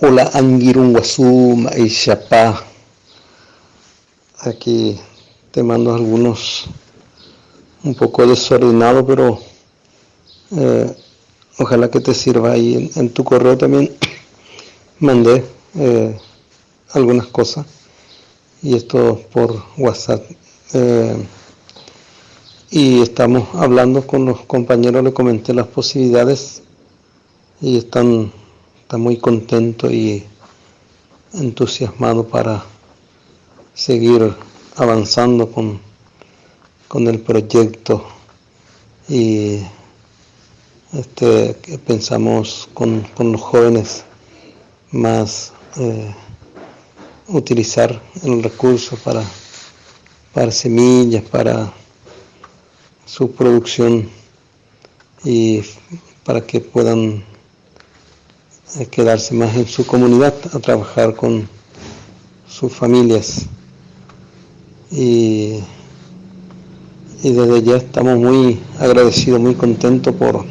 Hola Angirunguazú, Maishapá. Aquí te mando algunos un poco desordenado, pero eh, ojalá que te sirva ahí. En, tu correo también mandé eh, algunas cosas y esto por WhatsApp. Eh, y estamos hablando con los compañeros, le comenté las posibilidades y están, están muy contentos y entusiasmados para seguir avanzando con, con el proyecto. Y este, que pensamos con, con, los jóvenes más eh, utilizar el recurso para, para semillas, para su producción y para que puedan quedarse más en su comunidad a trabajar con sus familias y, y desde ya estamos muy agradecidos, muy contentos por,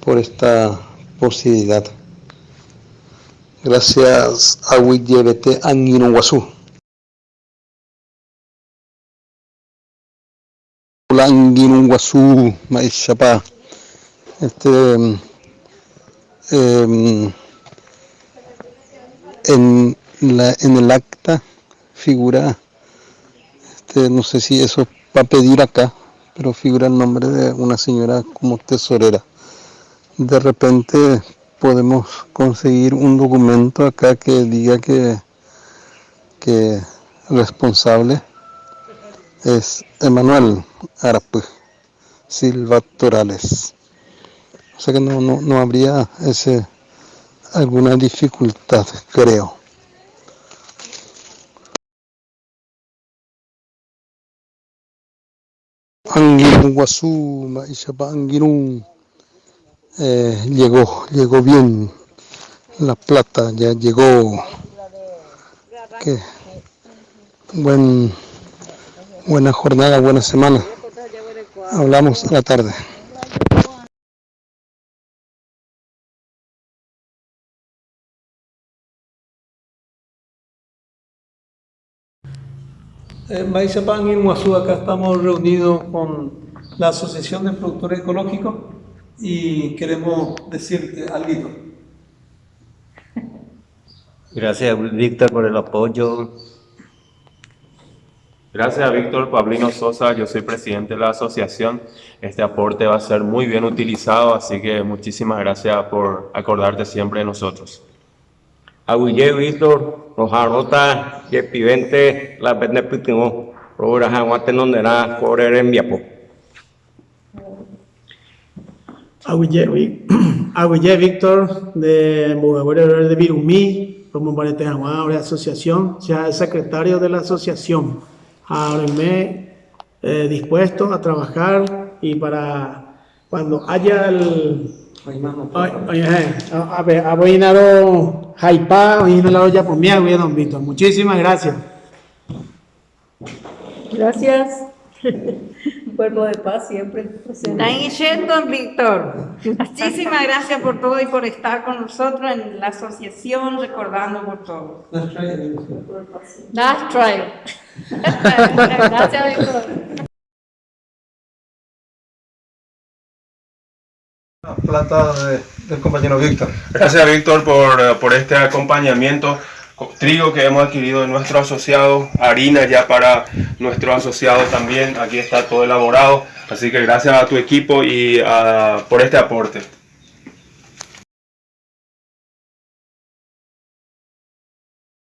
por esta posibilidad. Gracias a Wiyebete Anguinuguazú. Anguinuguazú, Maishapa. Este, eh, en, la, en el acta figura, este, no sé si eso va a pedir acá, pero figura el nombre de una señora como tesorera. De repente podemos conseguir un documento acá que diga que, que responsable es Emanuel Arape Silva Torales. O sea que no, no, no habría ese, alguna dificultad, creo. Anguirun, eh, llegó, llegó bien la plata, ya llegó. Buen Buena jornada, buena semana. Hablamos a la tarde. Maizapán y Muazú, acá estamos reunidos con la Asociación de Productores Ecológicos y queremos decirte algo. Gracias, Víctor, por el apoyo Gracias, Víctor Pablino Sosa. Yo soy presidente de la asociación. Este aporte va a ser muy bien utilizado, así que muchísimas gracias por acordarte siempre de nosotros. Aguille, Víctor, nos arrota que pivente la vende pitimo, robura jaguate donde era correr en viapo. Aguille, Víctor, de Mugabuero de Virumí, como Barete Jaguar, asociación, ya es secretario de la asociación. Ábrenme eh, dispuesto a trabajar y para cuando haya el a ver, aboinado Jaipá, aboinado ya por mí, don Víctor. Muchísimas gracias. Gracias. Cuerpo de paz siempre presente. don Víctor. Muchísimas gracias por todo y por estar con nosotros en la asociación, recordando por todo. Nice try. Gracias, Víctor. plata del compañero Víctor. Gracias, Víctor, por, eh, por este acompañamiento trigo que hemos adquirido de nuestro asociado, harina ya para nuestro asociado también, aquí está todo elaborado, así que gracias a tu equipo y a, por este aporte.